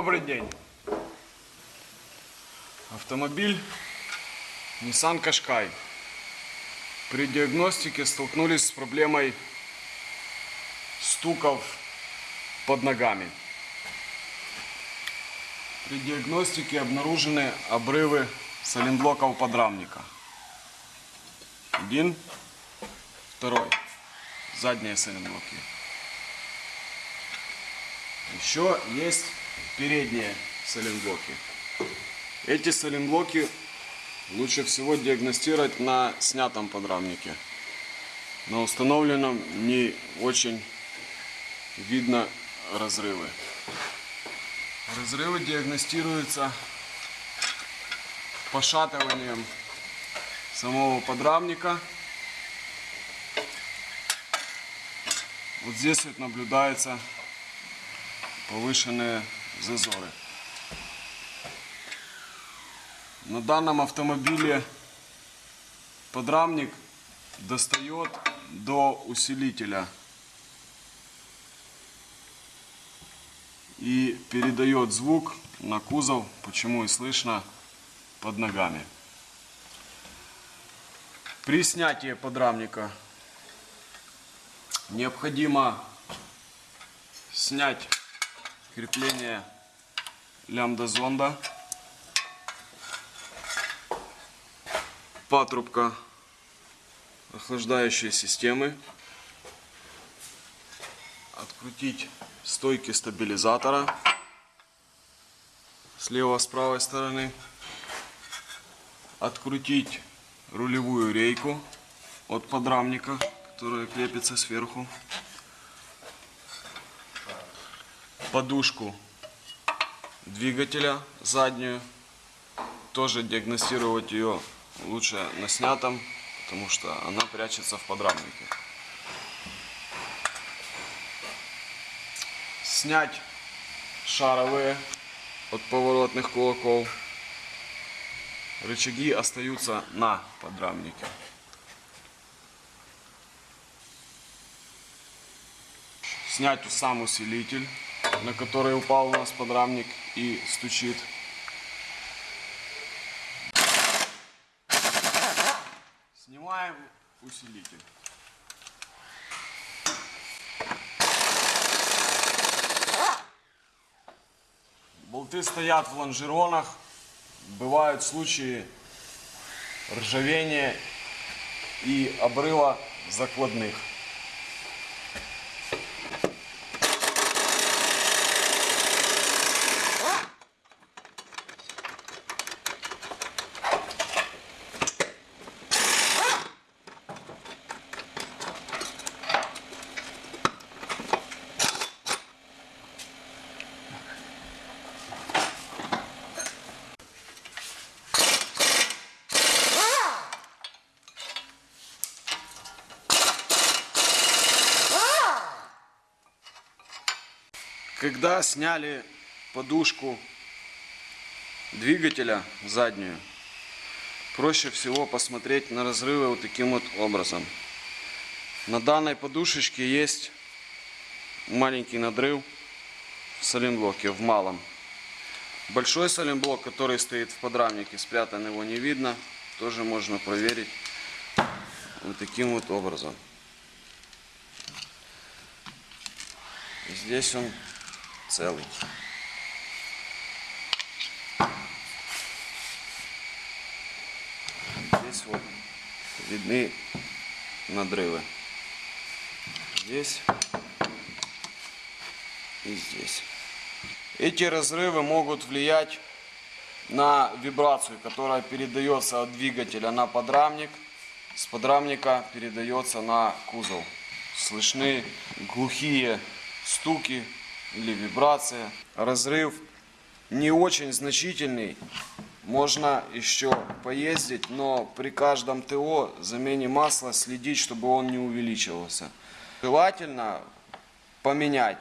Добрый день. Автомобиль Nissan Qashqai. При диагностике столкнулись с проблемой стуков под ногами. При диагностике обнаружены обрывы саленблоков подрамника. Один, второй. Задние саленблоки. Еще есть передние саленблоки. Эти саленблоки лучше всего диагностировать на снятом подрамнике. На установленном не очень видно разрывы. Разрывы диагностируются пошатыванием самого подрамника. Вот здесь вот наблюдается повышенные зазоры. На данном автомобиле подрамник достает до усилителя и передает звук на кузов, почему и слышно под ногами. При снятии подрамника необходимо снять крепление лямбда зонда, патрубка охлаждающей системы, открутить стойки стабилизатора. Слева с правой стороны, открутить рулевую рейку от подрамника, которая крепится сверху, подушку двигателя заднюю. Тоже диагностировать ее лучше на снятом, потому что она прячется в подрамнике. Снять шаровые от поворотных кулаков. Рычаги остаются на подрамнике. Снять сам усилитель на который упал у нас подрамник и стучит. Снимаем усилитель. Болты стоят в лонжеронах. Бывают случаи ржавения и обрыва закладных. Когда сняли подушку двигателя заднюю, проще всего посмотреть на разрывы вот таким вот образом. На данной подушечке есть маленький надрыв в соленблоке, в малом. Большой соленблок, который стоит в подрамнике, спрятан его не видно, тоже можно проверить вот таким вот образом. Здесь он целый. Здесь вот видны надрывы. Здесь и здесь. Эти разрывы могут влиять на вибрацию, которая передается от двигателя на подрамник. С подрамника передается на кузов. Слышны глухие стуки или вибрация. Разрыв не очень значительный. Можно еще поездить, но при каждом ТО замене масла следить, чтобы он не увеличивался. Желательно поменять,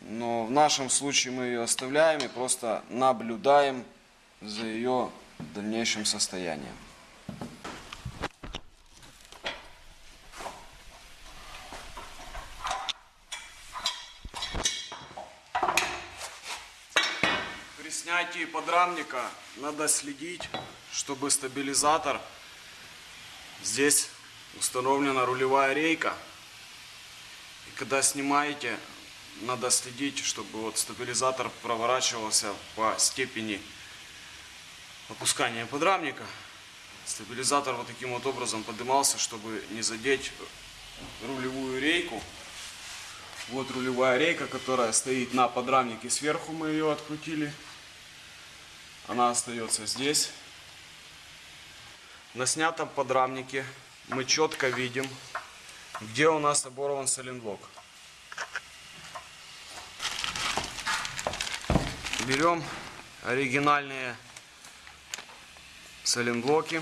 но в нашем случае мы ее оставляем и просто наблюдаем за ее дальнейшим состоянием. Снятии подрамника надо следить, чтобы стабилизатор здесь установлена рулевая рейка. И когда снимаете, надо следить, чтобы вот стабилизатор проворачивался по степени опускания подрамника. Стабилизатор вот таким вот образом поднимался, чтобы не задеть рулевую рейку. Вот рулевая рейка, которая стоит на подрамнике. Сверху мы ее открутили. Она остается здесь. На снятом подрамнике мы четко видим, где у нас оборван соленблок. Берем оригинальные соленблоки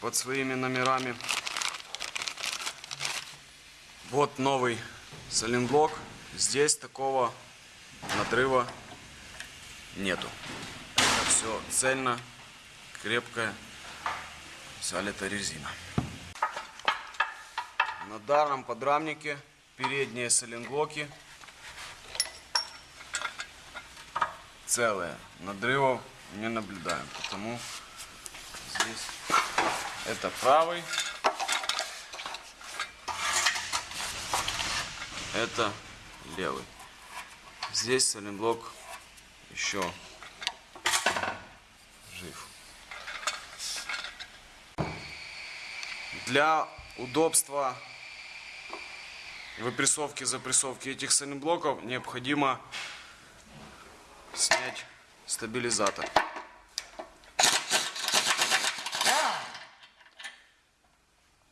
под своими номерами. Вот новый соленблок. Здесь такого надрыва нету. Все цельно, крепкая, это резина. На данном подрамнике передние соленблоки целые. Надрывов не наблюдаем, потому здесь это правый, это левый. Здесь соленблок еще Для удобства выпрессовки, запрессовки этих соленблоков необходимо снять стабилизатор.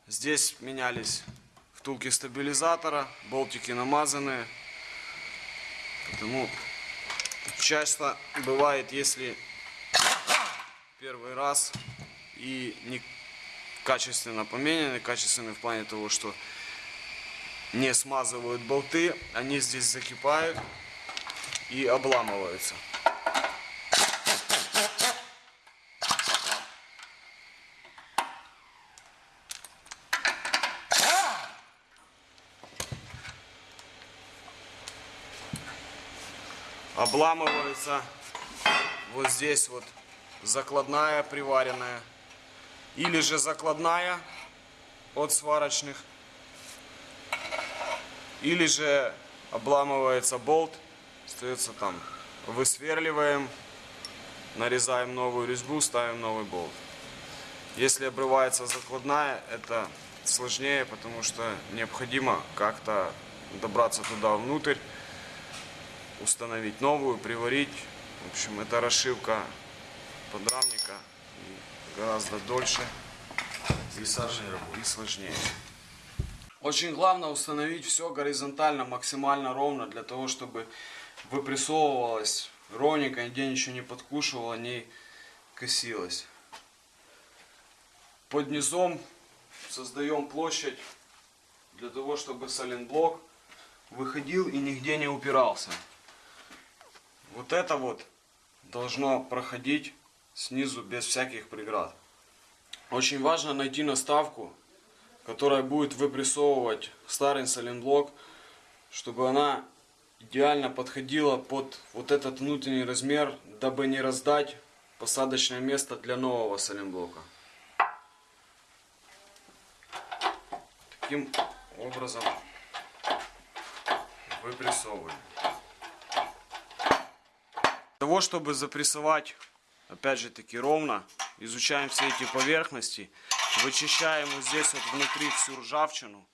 Здесь менялись втулки стабилизатора, болтики намазанные. Потому часто бывает, если первый раз и не качественно поменены, качественны в плане того, что не смазывают болты, они здесь закипают и обламываются. Обламываются вот здесь вот закладная приваренная или же закладная от сварочных или же обламывается болт остается там. Высверливаем нарезаем новую резьбу ставим новый болт. Если обрывается закладная это сложнее потому что необходимо как-то добраться туда внутрь установить новую приварить. В общем это расшивка подрамника гораздо дольше и сложнее, и сложнее. Очень главное установить все горизонтально, максимально ровно, для того, чтобы выпрессовывалось ровненько, нигде ничего не подкушивало, не косилось. Под низом создаем площадь для того, чтобы соленблок выходил и нигде не упирался. Вот это вот должно проходить снизу без всяких преград. Очень важно найти наставку, которая будет выпрессовывать старый соленблок, чтобы она идеально подходила под вот этот внутренний размер, дабы не раздать посадочное место для нового соленблока. Таким образом выпрессовываем. Для того, чтобы запрессовать, опять же таки, ровно, изучаем все эти поверхности, вычищаем вот здесь вот внутри всю ржавчину,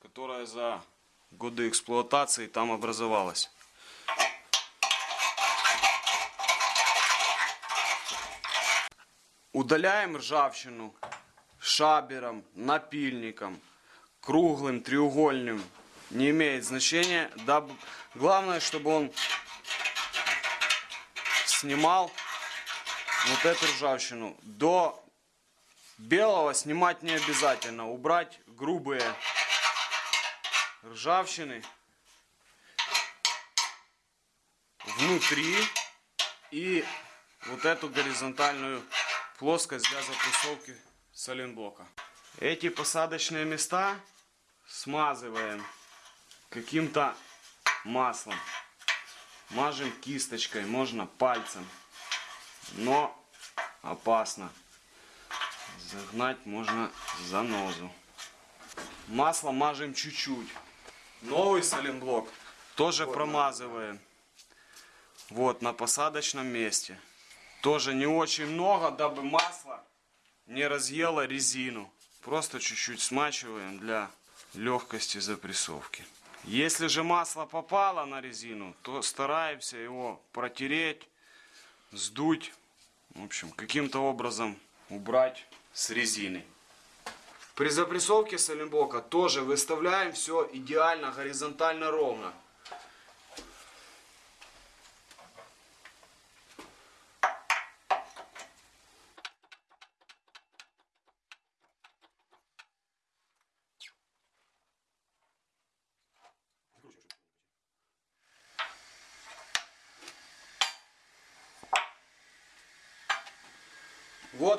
которая за годы эксплуатации там образовалась. Удаляем ржавчину шабером, напильником, круглым, треугольным, не имеет значения. Главное, чтобы он снимал вот эту ржавчину. До белого снимать не обязательно. Убрать грубые ржавчины внутри и вот эту горизонтальную плоскость для запрессовки соленблока. Эти посадочные места смазываем каким-то маслом. Мажем кисточкой, можно пальцем. Но опасно. Загнать можно занозу. Масло мажем чуть-чуть. Новый соленблок тоже промазываем. Вот, на посадочном месте. Тоже не очень много, дабы масло не разъело резину. Просто чуть-чуть смачиваем для легкости запрессовки. Если же масло попало на резину, то стараемся его протереть, сдуть, в общем, каким-то образом убрать с резины. При запрессовке соленблока тоже выставляем все идеально горизонтально ровно.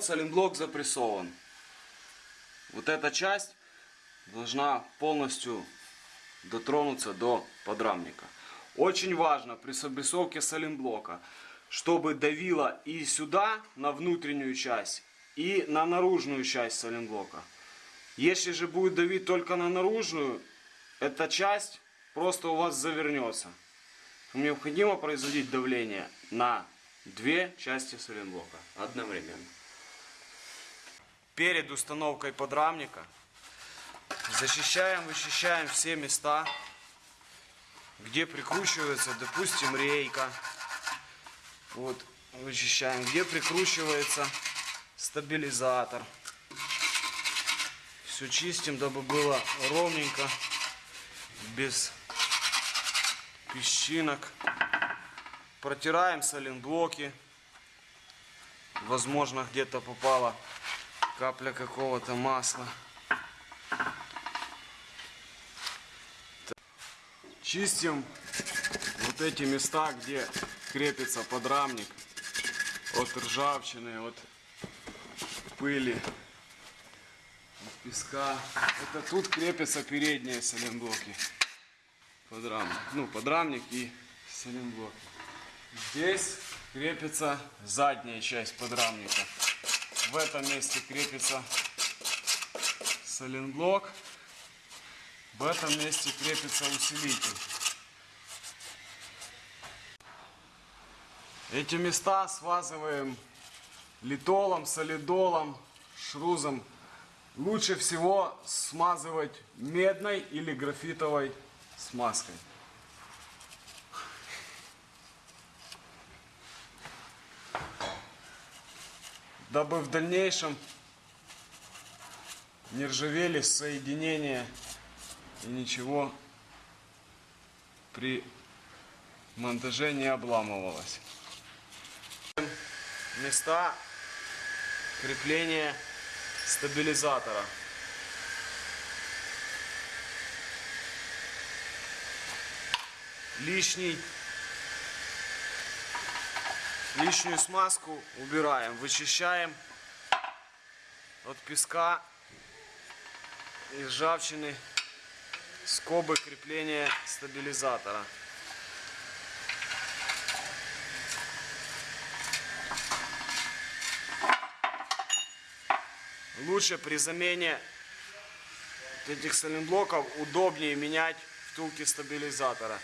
Вот запрессован. Вот эта часть должна полностью дотронуться до подрамника. Очень важно при запрессовке соленблока, чтобы давило и сюда, на внутреннюю часть, и на наружную часть соленблока. Если же будет давить только на наружную, эта часть просто у вас завернется. Необходимо производить давление на две части соленблока одновременно. Перед установкой подрамника защищаем, вычищаем все места, где прикручивается, допустим, рейка. Вот, вычищаем, где прикручивается стабилизатор. Все чистим, дабы было ровненько, без песчинок. Протираем соленблоки. Возможно, где-то попала капля какого-то масла. Чистим вот эти места, где крепится подрамник от ржавчины, от пыли, от песка. Это тут крепятся передние соленблоки. Подрамник. Ну, подрамник и соленблок. Здесь крепится задняя часть подрамника. В этом месте крепится соленблок. В этом месте крепится усилитель. Эти места смазываем литолом, солидолом, шрузом. Лучше всего смазывать медной или графитовой смазкой. Дабы в дальнейшем не ржавели соединения и ничего при монтаже не обламывалось. Места крепления стабилизатора. Лишний, лишнюю смазку убираем, вычищаем от песка и ржавчины скобы крепления стабилизатора. Лучше при замене этих соленблоков удобнее менять втулки стабилизатора.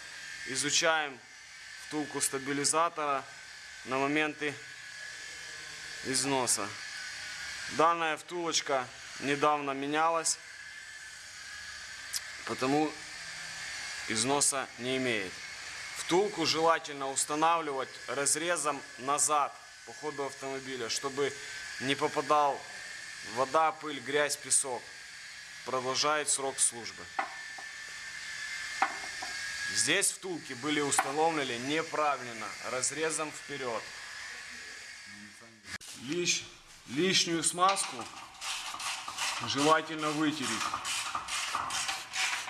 Изучаем втулку стабилизатора на моменты износа. Данная втулочка недавно менялась, потому износа не имеет. Втулку желательно устанавливать разрезом назад по ходу автомобиля, чтобы не попадал вода, пыль, грязь, песок. Продолжает срок службы. Здесь втулки были установлены неправильно, разрезом вперед. Лиш, лишнюю смазку желательно вытереть,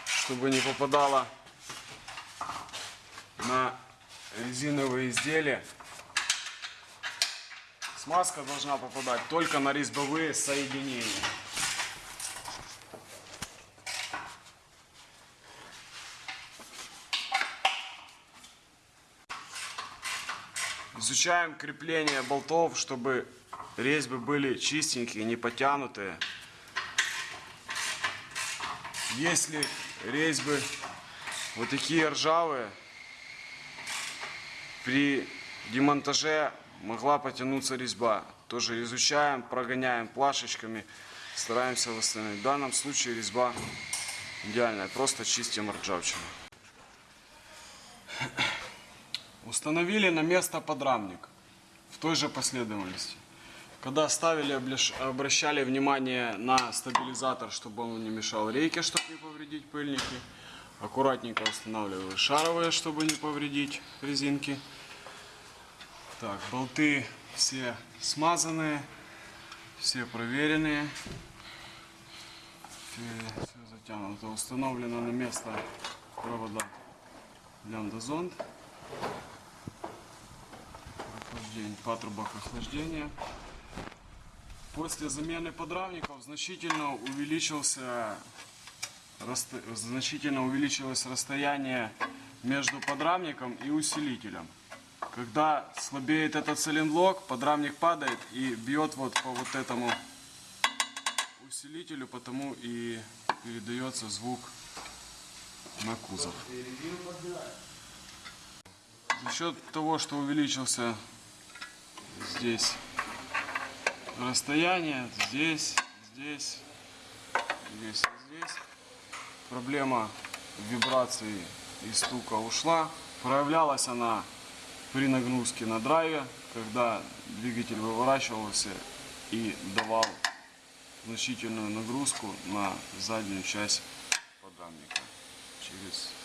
чтобы не попадала на резиновые изделия. Смазка должна попадать только на резьбовые соединения. Изучаем крепление болтов, чтобы резьбы были чистенькие, не потянутые. Если резьбы вот такие ржавые, при демонтаже могла потянуться резьба. Тоже изучаем, прогоняем плашечками, стараемся восстановить. В данном случае резьба идеальная, просто чистим ржавчину. Установили на место подрамник в той же последовательности. Когда ставили, обращали внимание на стабилизатор, чтобы он не мешал рейке, чтобы не повредить пыльники. Аккуратненько устанавливали шаровые, чтобы не повредить резинки. Так, болты все смазанные, все проверенные. Все, затянуто. Установлено на место провода лямбда-зонд. Охлаждение, патрубок охлаждения. После замены подрамников значительно увеличился значительно увеличилось расстояние между подрамником и усилителем. Когда слабеет этот цилинблок, подрамник падает и бьет вот по вот этому усилителю, потому и передается звук на кузов. За счет того, что увеличился здесь расстояние, здесь, здесь, здесь здесь, проблема вибрации и стука ушла. Проявлялась она при нагрузке на драйве, когда двигатель выворачивался и давал значительную нагрузку на заднюю часть подрамника через.